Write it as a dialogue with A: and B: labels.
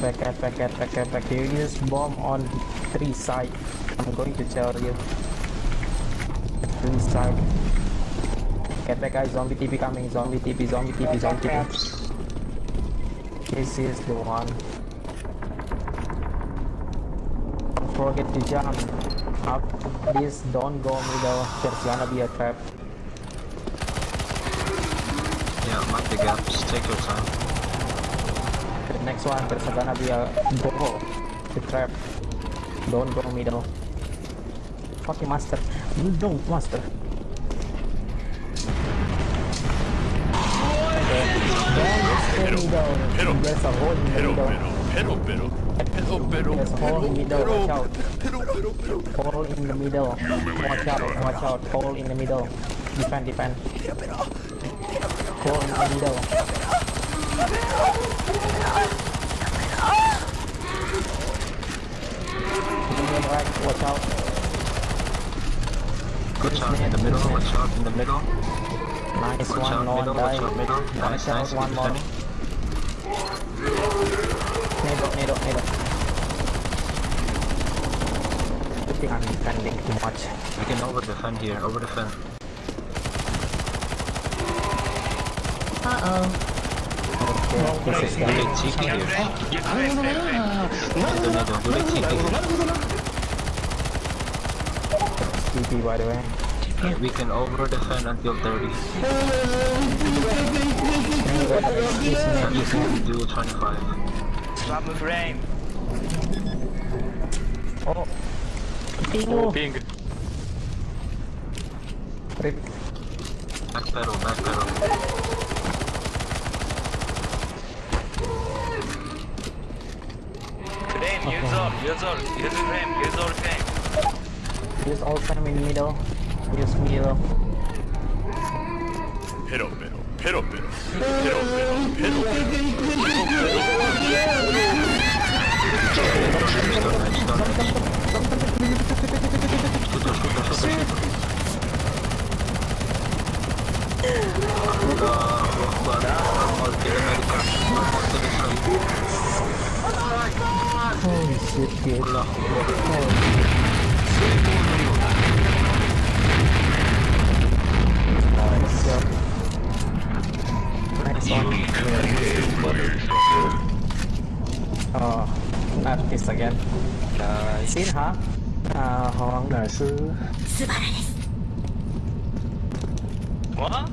A: back, get back, get back, get. You use bomb on three side. I'm going to tell you. Three side. Get back, guys. Zombie TP coming. Zombie TP, zombie TP, zombie TP. This is the one. Don't forget to jump. Up this, don't go middle. There's gonna be a trap.
B: Yeah, mark the gaps. Take your time.
A: Next one, there's gonna be a go. The trap. Don't go middle. Fucking master. You don't, master.
C: Pero, pero, pero, pero, pero, pero.
A: Hole in the middle. Watch out. Watch out. Hole in the middle. Defend, defend. Hole in the middle.
B: Good shot in the middle. Watch out in the middle.
A: Nice
B: Watch
A: one.
B: out
A: No one
B: middle. Watch
A: died.
B: out middle. Nice,
A: Watch out.
B: nice.
A: One
B: Keep
A: more.
B: defending.
A: Middle, middle, middle. I think I'm defending too much.
B: We can over defend here. Over defend.
A: Okay, this is
B: Do
A: done.
B: they TP here? In the middle. Do they TP here?
A: TP by the way.
B: Yeah, we can over defend until 30. And you can do 25.
D: Swap frame.
A: Oh. Ping
C: Oh, ping.
A: Rip.
B: Back pedal, back pedal.
D: Frame, use all, use all, use frame, use all frame.
A: Use all time in middle. Use middle.
C: Pero, pero, pero, pero, pero, pero, pero,
B: Scooter, scooter, scooter,
A: Nice one. Oh, not this again. Xin hả? À, hoàng đại sư.
D: What?